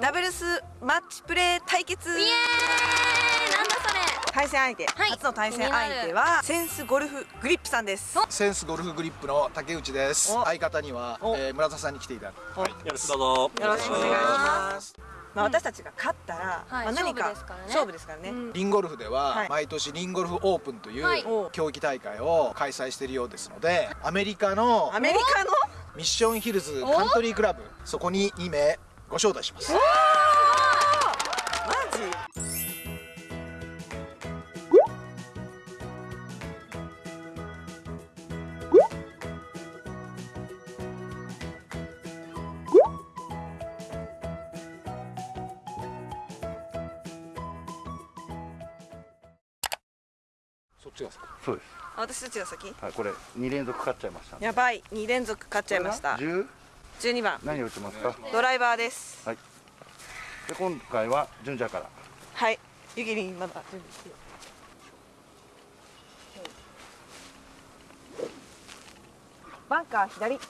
ダブルスマッチプレー対決。イエーイ。なんだそれ。対戦相手、はい。初の対戦相手はセンスゴルフグリップさんです。センスゴルフグリップの竹内です。お。相方には、お。えー村田さんに来ていただく。お。よよろしくどうぞ。ろしくお願いします。まあ、私たちが勝ったら、はい。まあ、何か勝負ですからね。勝負ですからね、うん。リンゴルフでは、はい。毎年リンゴルフオープンという、はい。競技大会を開催しているようですのでアメリカのアメリカの？ミッションヒルズカントリークラブそこに2名ご招待します。マジ？そっちがですかそうです。あ私たちが先？はい、これ二連続勝っちゃいました。やばい。2連続勝っちゃいました。十？12番。何を打ちますか？ドライバーです。はい。で今回は純ちゃんから。はい。ゆきりんまだ準備して。よバンカー左。行き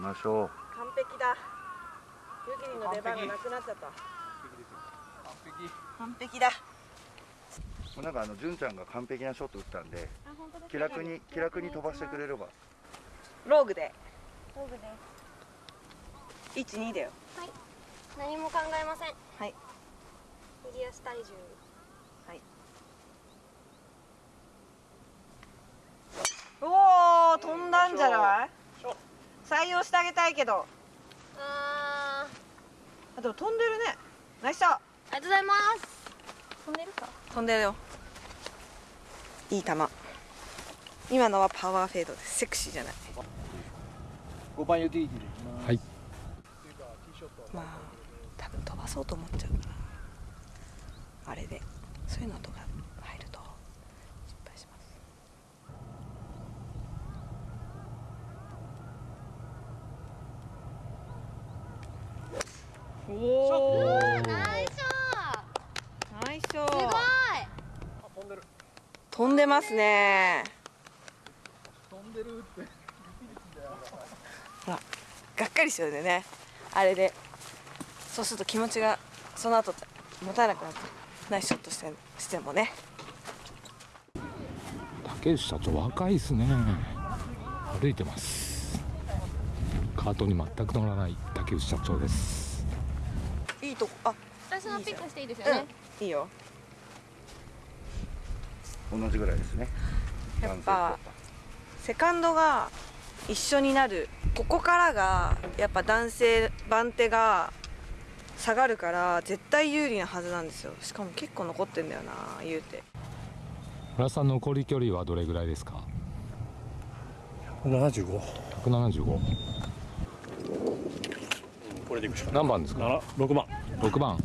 ましょう。完璧だ。ゆきりんの出番がなくなっちゃった。完璧。だ。もうなんかあの純ちゃんが完璧なショット打ったんで、気楽に気楽に飛ばしてくれれば。ローグで。ローグで。す12だよ。はい。何も考えません。はい。右足体重。おお飛んだんじゃない？採用してあげたいけど。あー。あでも飛んでるね。ナイスショット。ありがとうございます飛んでるか。飛んでるよ。いい球。今のはパワーフェードです。セクシーじゃない。5番ユーティリティでいきます。はい。まあ多分飛ばそうと思っちゃうから。あれで。そういうのとか入ると失敗しますおおナイスナイスショショットすごい飛んでますね。飛んでるって。ほらがっかりしちゃうんだよね。あれで。そうすると気持ちがその後持たなくなってナイスショットしてしてもね。竹内社長若いですね。歩いてます。カートに全く乗らない竹内社長です。いいとこあ私のピックしていいですよね、いいよ同じぐらいですね。やっぱセカンドが一緒になる。ここからがやっぱ男性番手が下がるから絶対有利なはずなんですよ。しかも結構残ってんだよな言うて。村田さん残り距離はどれぐらいですか？75 175これでいくしかない。何番ですか？7 6番。6番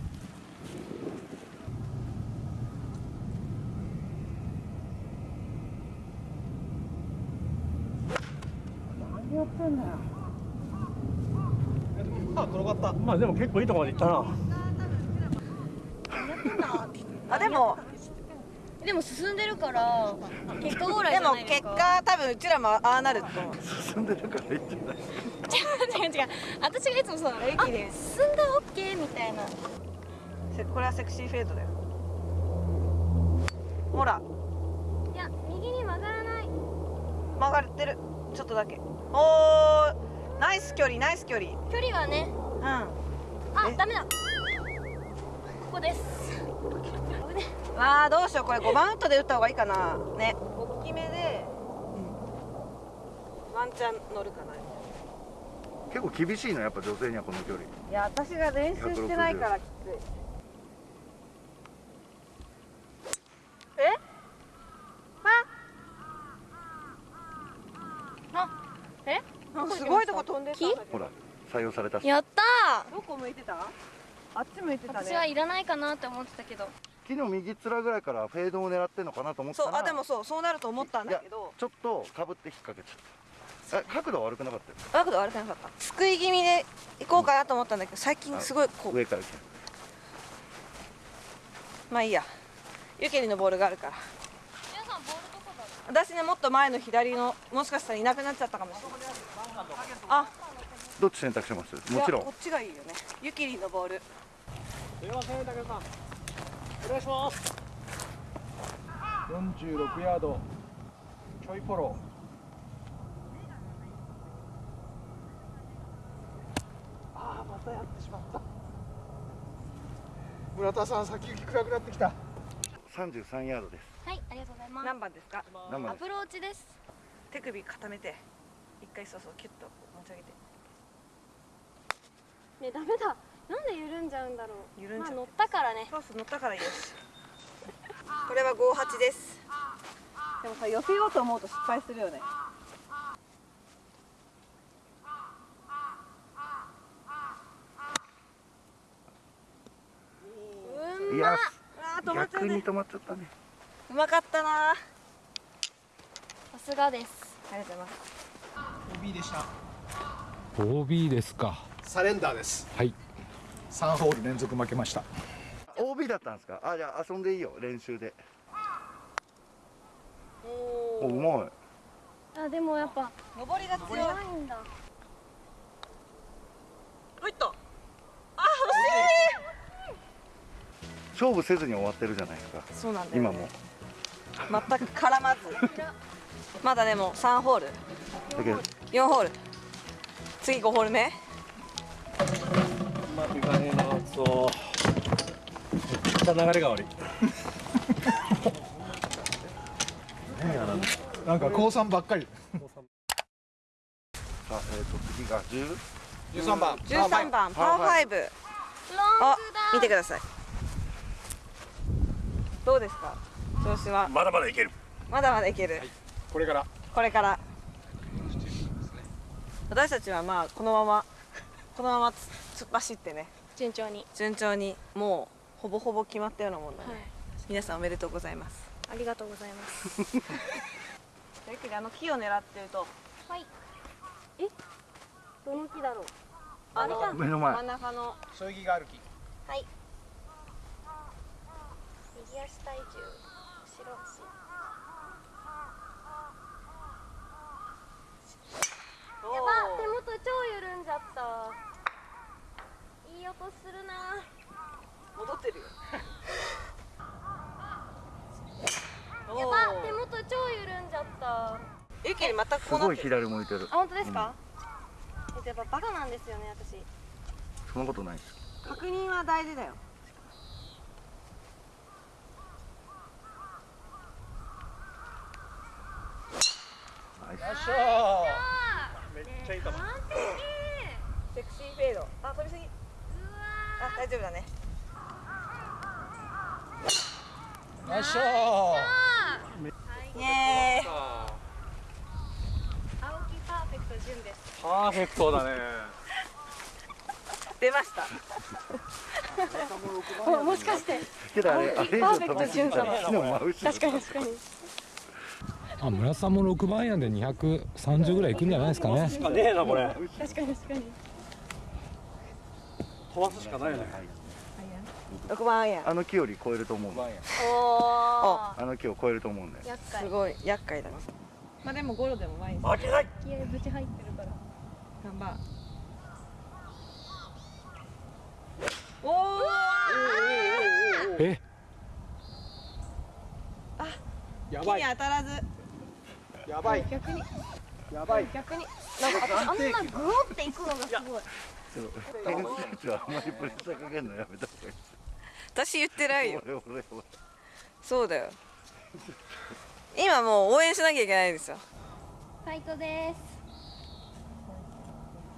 あ転がったまあでも結構いいところまで行ったなあでもでも進んでるから結果オーライじゃでも結ないですか。果多分うちらもああなると思う。進んでるから。いいんじゃない。違う違う。違う私がいつもそうなのあ駅で進んだオッケーみたいな。せこれはセクシーフェードだよ。ほら。いや右に曲がらない。曲がってるちょっとだけ。おーナイス距離ナイス距離。距離はね。うん。あえ？ダメだ。ここです。わあどうしようこれ。5番ウッドで打った方がいいかな。ね。大きめで、ワンチャン乗るかな。結構厳しいのやっぱ女性にはこの距離。いや私が練習してないからきついえ？なんかすごいとこ飛んでほら採用されたし。やったどこ向いてた？あっち向いてーたね。私はいらないかなって思ってたけど。木の右面ぐらいからフェードを狙ってんのかなと思ったら。そうあでもそうそうなると思ったんだけど。ちょっとかぶって引っ掛けちゃった。え角度は悪くなかったよ。角度悪くなかった？すくい気味で行こうかなと思ったんだけど最近すごいこう。上から来て。まあいいや。ゆけりのボールがあるから皆さんボールどこだろう私ねもっと前の左のもしかしたらいなくなっちゃったかもしれない。あ。どっち選択します？もちろん。こっちがいいよね。ゆきりんのボール。すいません武田さん。お願いします。46ヤード。ちょいフォロ。ーああまたやってしまった。村田さん先行き暗くなってきた。33ヤードですはいありがとうございます。何番ですか？何番？アプローチです。手首固めて一回そうそうキュッと持ち上げて。ねダメだ。なんで緩んじゃうんだろう。緩んじゃう。まあ乗ったからね。そうそう乗ったからよしこれは58です。でもさ寄せようと思うと失敗するよね。うんいやあー止まっちゃうね。逆に止まっちゃったねうまかったな。あさすがです。りがとうございます。OB でした。OB ですか。サレンダーです。はい。3ホール連続負けました。OB だったんですか？あじゃあ遊んでいいよ練習で。おうまい。あでもやっぱ上りが強い。んだ入った。勝負せずに終わってるじゃないですか。そうなんだよ、ね、今も全く絡まず。まだでも3ホール。だけど4ホール。次5ホール目。うまくいかねえなそうめっちゃ流れが悪い。なんか高三ばっかり。さあ、えー、と次が10 13番。13番パー5ロンあ見てください。どうですか？調子は。まだまだいける。まだまだいける、これから。これから。私たちはまあこのままこのままつ突っ走ってね。順調に。順調にもうほぼほぼ決まったようなもんだね、はい。皆さんおめでとうございます。ありがとうございます。ゆっくりあの木を狙ってると。はい。え？どの木だろう？あの目の前。真ん中の。そよぎがある木。はい。右足体重やば手元超緩んじゃった。いい音するな。戻ってるよ。やば手元超緩んじゃった。ゆっくりまたすごいこうなってる。左向いてる。あ本当ですか、えっとやっぱバカなんですよね私。そんなことないです。確認は大事だよナイスめっちゃいいかも完セクシーフェードあ飛びすぎうわあ大丈夫だねナイスショイエーイ青木パーフェクト純ですパーフェクトだね出ましたもしかしてけどあれあれ以上飛びすぎたら木の真後ろ確かに確かにあ村田さんも6番アイアンで230ぐらいいくんじゃないですかね。しかねえなこれ。確かに。確かに。飛ばすしかないよね。6番アイアンあの木より超えると思うんでおおあの木を超えると思うんで厄介。すごい。厄介だな。まあでもゴロでも前に負けない気合ぶち入ってるから。頑張。おおえ？やばい木に当たらずやばい。逆に。やばい。逆に。なんか私あんなグロっていくのがすごい。けど選手たちはあんまりプレッシャーかけるのやめた方がいい私言ってないよ。俺俺俺そうだよ。今もう応援しなきゃいけないんですよ。ファイトです。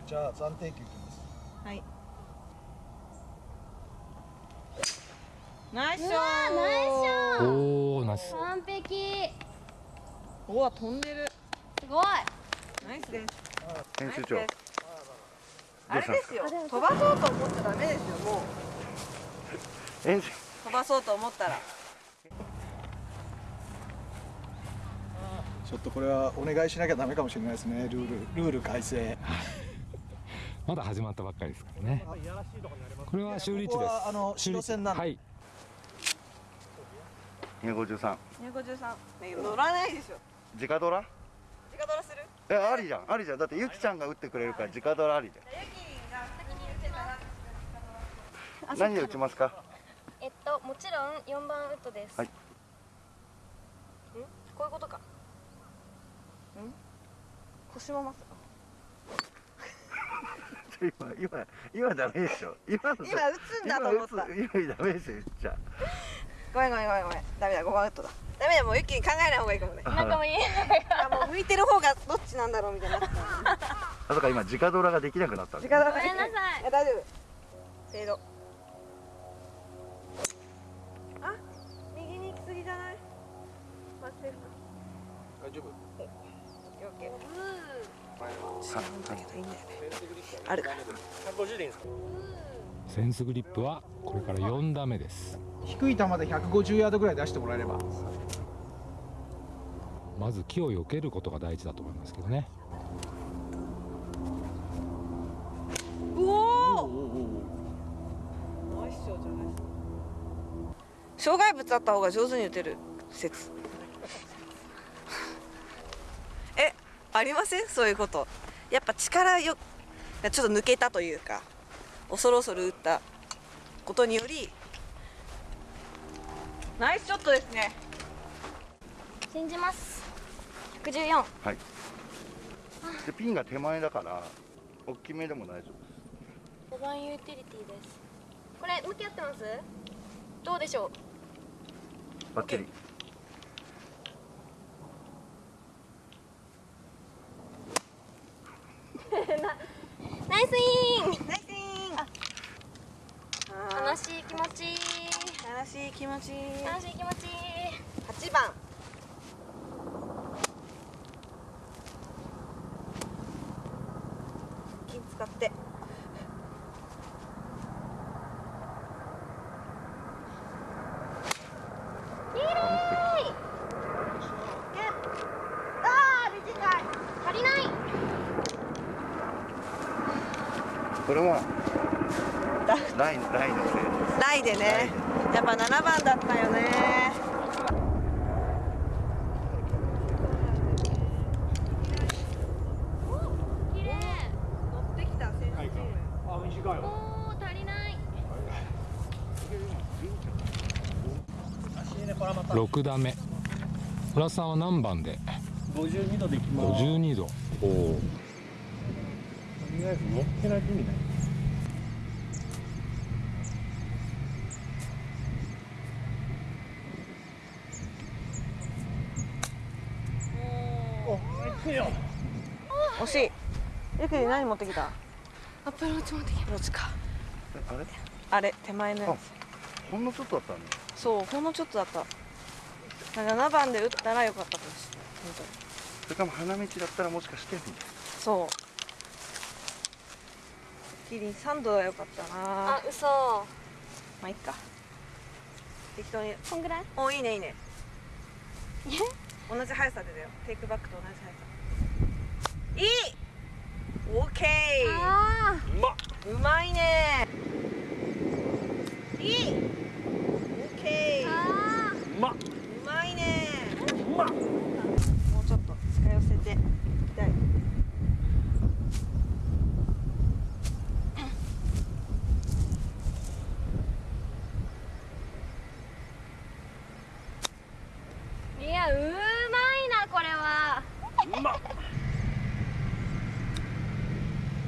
じゃあ暫定球いきます。はい。ナイスショーナイスショー。おおナイス。完璧おお飛んでるすごい。ナイスです。編集長。あれですよ。飛ばそうと思っちゃダメですよもう。飛ばそうと思ったら。ちょっとこれはお願いしなきゃダメかもしれないですね。ルールルール改正。まだ始まったばっかりですからね。これは修理地ここです。はあの修理線なんではい。253 253ね乗らないでしょ直ドラ？直ドラする？えありじゃん。ありじゃん。だってゆきちゃんが打ってくれるから直ドラありじゃユキが先に打てたら。ん何で打ちますか？えっともちろん4番ウッドです、はい。ん？こういうことか。ん？腰もます 今今今ダメでしょ。今の今打つんだと思った。今打つ今ダメですよ言っちゃごめんごめんごめんごめん。ダメだ5番ウッドだダメだもうユキに考えない方がいいかもね。なんかもういいあもう向いてる方がどっちなんだろうみたい。になあそうか今直ドラができなくなったんで時間だごめんなさい。や大丈夫。フェードあ右に行き過ぎじゃない？まあセーフ大丈夫。オッケーうちょっとなん。だけどい。いんだよね。あるか。らセンスグリップはこれから4打目です。低い球で150ヤードぐらい出してもらえれば。まず木を避けることが大事だと思いますけどね。障害物あった方が上手に打てる説。えありません？そういうこと。やっぱ力よちょっと抜けたというか恐る恐る打ったことによりナイスショットですね。信じます。114はい。でピンが手前だから大きめでも大丈夫です。5番ユーティリティです。これ向き合ってます？どうでしょう？バッチリ。ナイスイン。ナイスイン悲しい気持ち悲しい気持ち。悲しい気持ち。8番。金使って。これはラインラインのせい。ですライでねぱ7番だったよね。綺麗乗ってきた選手チームあ短いわおー足りない6打目。浦田さんは何番で？52度でいきます。52度おおとりあえず乗ってないと意味ないお行くよ惜しい。ゆきり何持ってきた？アプローチ持ってきローチか。あれ？あれ手前のやほんのちょっとだったんだつそうほんのちょっとだった。7番で打ったらよかったかもしれない。本当にそれかも花道だったらもしかしてそう。キリン3度はよかったな。あ嘘。まあいっか。適当に。こんぐらい？おいいねいいね。同じ速さでだよ。テイクバックと同じ速さいいオーケあうまっーうまいねいいオーケーあうまっうまいねうまっもうちょっと近寄せていきたいーいやうまいなこれはうまっ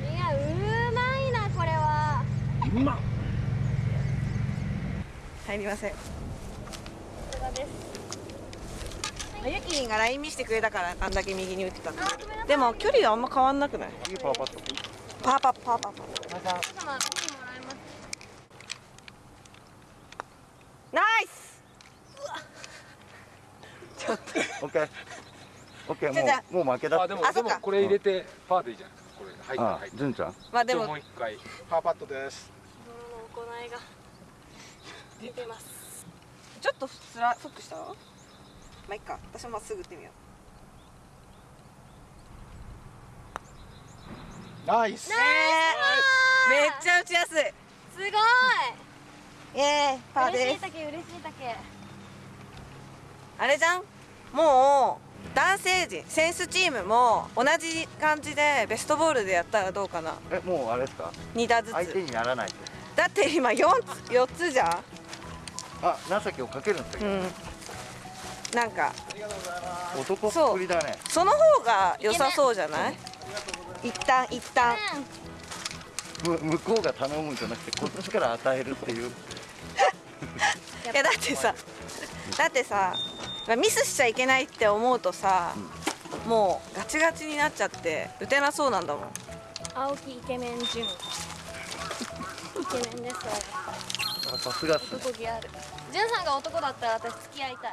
いやうまいなこれはうまっ。入りません。さすがです。あゆきりんがライン見してくれたからあんだけ右に打ってたでも距離はあんま変わんなくない？いいパーパットパーパーパーパーパーちょっとオッケーオッケーもうもう負けだあでもあそっかでもこれ入れてパーでいいじゃないですかこれ入った入った純ちゃんまあでももう一回パーパットです行いが出てます。ちょっとつらフックした？まあいっか。私もまっすぐ打ってみよナイス。うねえめっちゃ打ちやすい。すごい。イエーイパー嬉しですい竹嬉しい竹。あれじゃん？もう男性陣センスチームも同じ感じでベストボールでやったらどうかな。えもうあれですか？2打ず相手つにならないとだって今 4, つ4つじゃん。あ情けをかけるんですよ、うん。なんか。男っぷりだね。その方が良さそうじゃない？一旦一旦。む向こうが頼むんじゃなくてこっちから与えるっていう。いやだってさだってさミスしちゃいけないって思うとさ、もうガチガチになっちゃって打てなそうなんだもん。青木イケメン純イケメンです。さすが男気ある。純さんが男だったら私付き合いたい